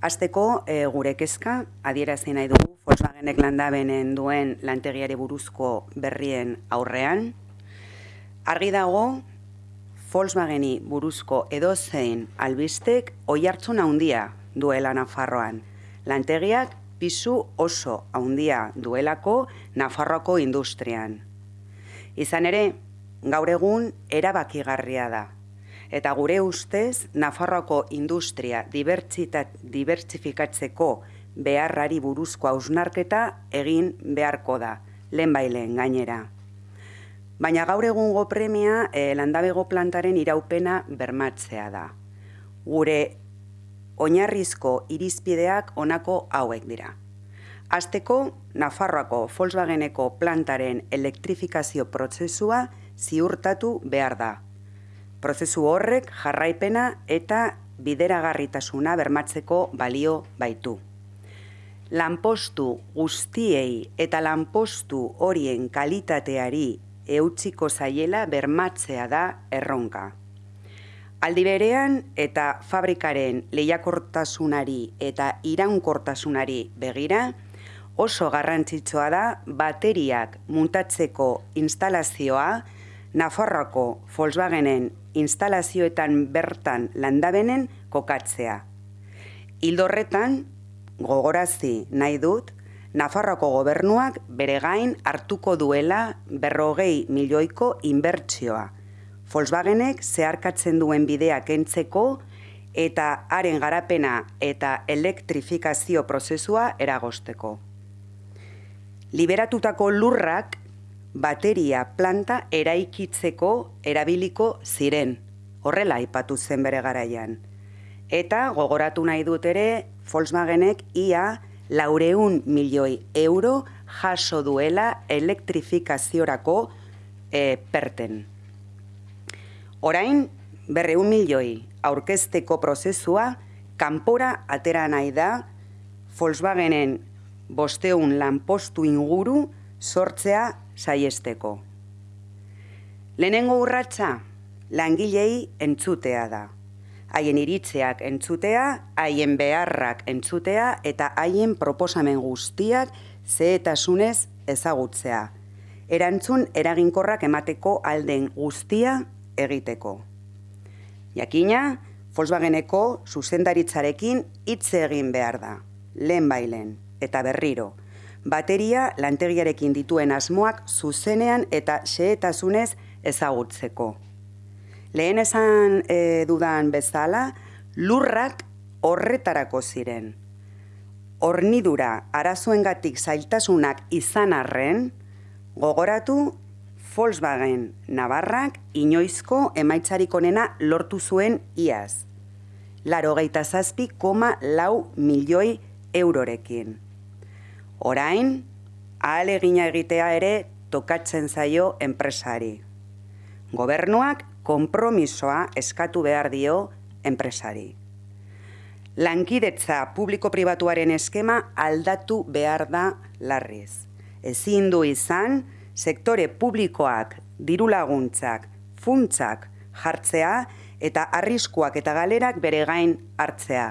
Azteko e, gure kezka, adierazi nahi dugu Volkswagenek landabenen duen lantegiari buruzko berrien aurrean. Argi dago, Volkswageni buruzko edozein albistek oi hartzun handia duela Nafarroan. Lantegiak pisu oso handia duelako Nafarroako industrian. Izan ere, gaur egun erabakigarria da eta gure ustez Nafarroako industria dibertsifikatzeko beharrari buruzko hausnarketa egin beharko da, lehen bailen gainera. Baina gaur egungo premia e, landabego plantaren iraupena bermatzea da. Gure oinarrizko irizpideak honako hauek dira. Azteko, Nafarroako Volkswageneko plantaren elektrifikazio prozesua ziurtatu behar da, prozesu horrek jarraipena eta bideragarritasuna bermatzeko balio baitu. Lanpostu guztiei eta lanpostu horien kalitateari eutziko zaiela bermatzea da erronka. Aldi berean eta fabrikaren lehiakortasunari eta iraunkortasunari begira, oso garrantzitsua da bateriak muntatzeko instalazioa Nafarroako Volkswagenen instalazioetan bertan landabenen kokatzea. Hildorretan, gogorazi nahi dut, Nafarroako gobernuak bere gain hartuko duela berrogei milioiko inbertsioa. Volkswagenek zeharkatzen duen bideak entzeko eta haren garapena eta elektrifikazio prozesua eragosteko. Liberatutako lurrak bateria planta eraikitzeko erabiliko ziren, horrela aipatu zen bere garaian. Eta gogoratu nahi dut ere, Volkswagenek ia laureun milioi euro jaso duela elektrifikaziorako e, perten. Orain, berreun milioi aurkezteko prozesua, kanpora atera nahi da Volkswagenen bosteun lanpostu inguru sortzea saiesteko. Lehenengo urratsa langilei entzutea da. Haien iritzeak entzutea, haien beharrak entzutea eta haien proposamen guztiak zehetasunez ezagutzea. Erantzun eraginkorrak emateko alden guztia egiteko. Jakina, Volkswageneko zuzendaritzarekin hitz egin behar da, lehen bailen eta berriro, bateria lantegiarekin dituen asmoak zuzenean eta xehetasunez ezagutzeko. Lehen esan e, dudan bezala, lurrak horretarako ziren. Hornidura arazoengatik zailtasunak izan arren, gogoratu Volkswagen Navarrak inoizko emaitzarik onena lortu zuen iaz. Laro geita zazpi koma lau milioi eurorekin. Orain, ahal egina egitea ere tokatzen zaio enpresari. Gobernuak konpromisoa eskatu behar dio enpresari. Lankidetza publiko-pribatuaren eskema aldatu behar da larriz. Ezin du izan, sektore publikoak, dirulaguntzak, funtzak jartzea eta arriskuak eta galerak bere gain hartzea.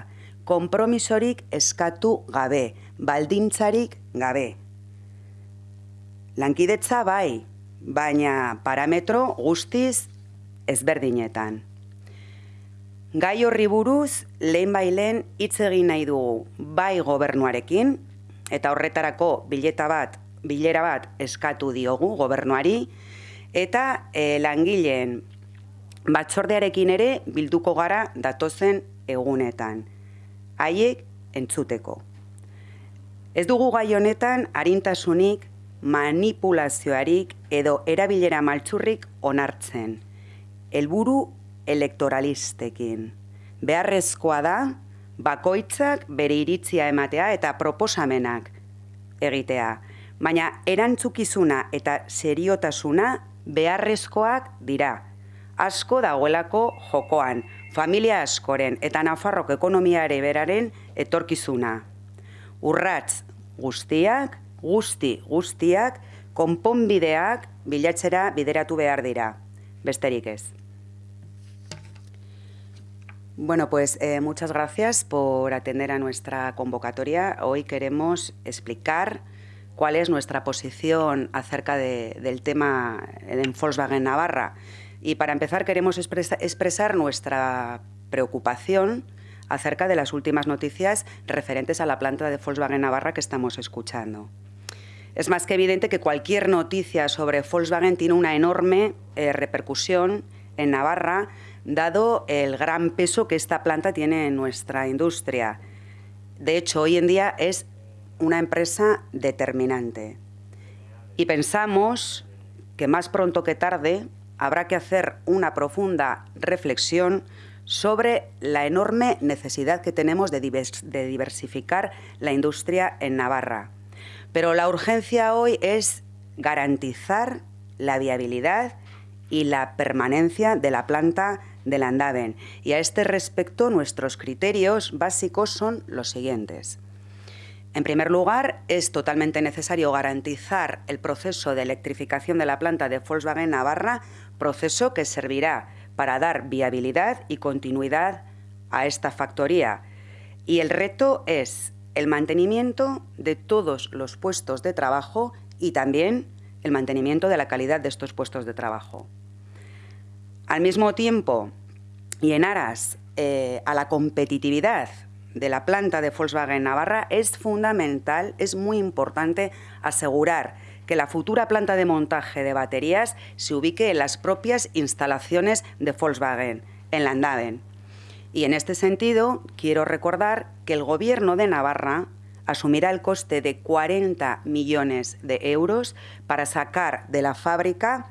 Konpromisorik eskatu gabe, baldintzarik gabe. Lankidetza bai, baina parametro guztiz ezberdinetan. Gai horri buruz, lehen bailen hitz egin nahi dugu bai gobernuarekin, eta horretarako bileta bat, bilera bat eskatu diogu gobernuari, eta e, langileen batzordearekin ere bilduko gara datozen egunetan. Haiek entzuteko. Ez dugu gai honetan harintasunik, manipulazioarik edo erabilera maltzurrik onartzen. Helburu elektoralistekin. Beharrezkoa da, bakoitzak bere iritzia ematea eta proposamenak egitea. Baina erantzukizuna eta seriotasuna beharrezkoak dira. Asko dagoelako jokoan, familia askoren eta Nafarrok ekonomiare beraren etorkizuna. Urratz guztiak, guzti guztiak, konponbideak bilatzera bideratu behar dira. Besterik ez. Bueno, pues eh, muchas gracias por atender a nuestra convocatoria. Hoy queremos explicar cuál es nuestra posición acerca del tema en Volkswagen Navarra. Y para empezar queremos expresar nuestra preocupación acerca de las últimas noticias referentes a la planta de Volkswagen Navarra que estamos escuchando. Es más que evidente que cualquier noticia sobre Volkswagen tiene una enorme eh, repercusión en Navarra, dado el gran peso que esta planta tiene en nuestra industria. De hecho, hoy en día es una empresa determinante. Y pensamos que más pronto que tarde habrá que hacer una profunda reflexión sobre la enorme necesidad que tenemos de, diversificar la industria en Navarra. Pero la urgencia hoy es garantizar la viabilidad y la permanencia de la planta de Landaven. Y a este respecto, nuestros criterios básicos son los siguientes. En primer lugar, es totalmente necesario garantizar el proceso de electrificación de la planta de Volkswagen Navarra, proceso que servirá para dar viabilidad y continuidad a esta factoría. Y el reto es el mantenimiento de todos los puestos de trabajo y también el mantenimiento de la calidad de estos puestos de trabajo. Al mismo tiempo, y en aras eh, a la competitividad de la planta de Volkswagen Navarra, es fundamental, es muy importante asegurar que la futura planta de montaje de baterías se ubique en las propias instalaciones de Volkswagen, en Landaven. Y en este sentido, quiero recordar que el Gobierno de Navarra asumirá el coste de 40 millones de euros para sacar de la fábrica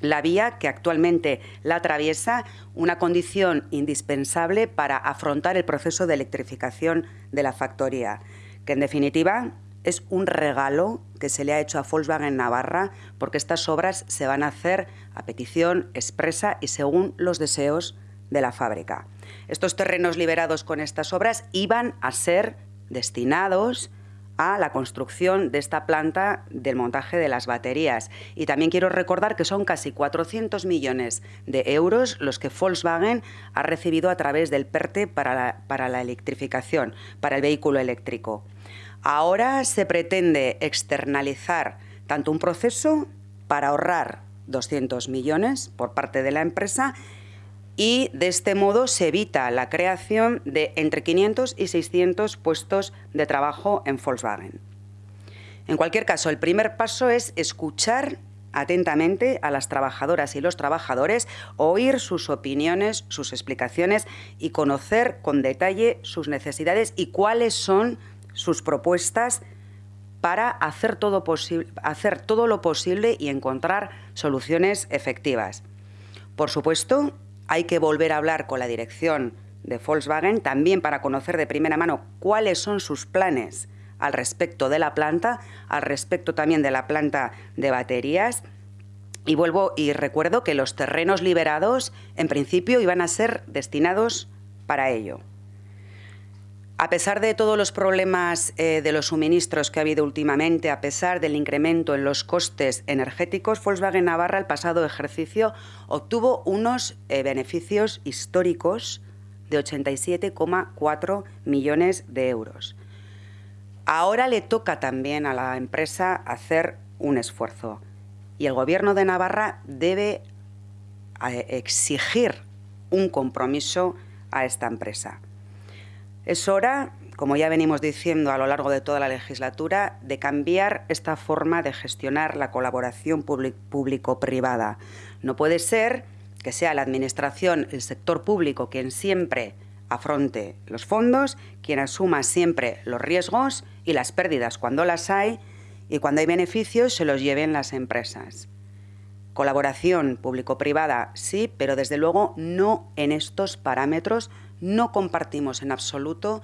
la vía que actualmente la atraviesa, una condición indispensable para afrontar el proceso de electrificación de la factoría, que en definitiva es un regalo que se le ha hecho a Volkswagen Navarra porque estas obras se van a hacer a petición expresa y según los deseos de la fábrica. Estos terrenos liberados con estas obras iban a ser destinados a la construcción de esta planta del montaje de las baterías. Y también quiero recordar que son casi 400 millones de euros los que Volkswagen ha recibido a través del PERTE para la, para la electrificación, para el vehículo eléctrico. Ahora se pretende externalizar tanto un proceso para ahorrar 200 millones por parte de la empresa y de este modo se evita la creación de entre 500 y 600 puestos de trabajo en Volkswagen. En cualquier caso, el primer paso es escuchar atentamente a las trabajadoras y los trabajadores, oír sus opiniones, sus explicaciones y conocer con detalle sus necesidades y cuáles son sus propuestas para hacer todo, hacer todo lo posible y encontrar soluciones efectivas. Por supuesto, hay que volver a hablar con la dirección de Volkswagen también para conocer de primera mano cuáles son sus planes al respecto de la planta, al respecto también de la planta de baterías. Y vuelvo y recuerdo que los terrenos liberados en principio iban a ser destinados para ello. A pesar de todos los problemas eh, de los suministros que ha habido últimamente, a pesar del incremento en los costes energéticos, Volkswagen Navarra el pasado ejercicio obtuvo unos eh, beneficios históricos de 87,4 millones de euros. Ahora le toca también a la empresa hacer un esfuerzo y el Gobierno de Navarra debe eh, exigir un compromiso a esta empresa. Es hora, como ya venimos diciendo a lo largo de toda la legislatura, de cambiar esta forma de gestionar la colaboración público-privada. No puede ser que sea la Administración, el sector público, quien siempre afronte los fondos, quien asuma siempre los riesgos y las pérdidas cuando las hay y cuando hay beneficios se los lleven las empresas. Colaboración público-privada sí, pero desde luego no en estos parámetros no compartimos en absoluto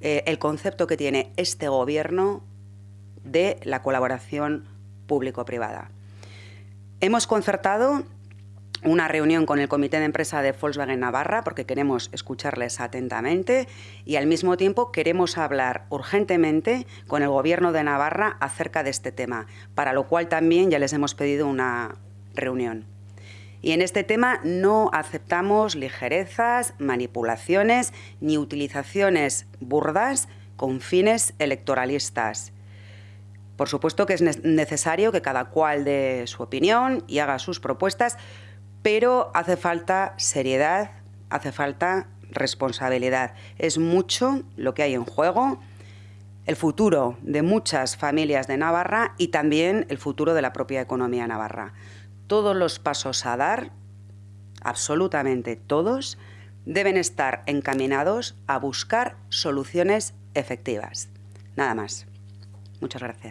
eh, el concepto que tiene este Gobierno de la colaboración público-privada. Hemos concertado una reunión con el Comité de Empresa de Volkswagen Navarra porque queremos escucharles atentamente y al mismo tiempo queremos hablar urgentemente con el Gobierno de Navarra acerca de este tema, para lo cual también ya les hemos pedido una reunión. Y en este tema no aceptamos ligerezas, manipulaciones ni utilizaciones burdas con fines electoralistas. Por supuesto que es necesario que cada cual dé su opinión y haga sus propuestas, pero hace falta seriedad, hace falta responsabilidad. Es mucho lo que hay en juego, el futuro de muchas familias de Navarra y también el futuro de la propia economía navarra. Todos los pasos a dar, absolutamente todos, deben estar encaminados a buscar soluciones efectivas. Nada más. Muchas gracias.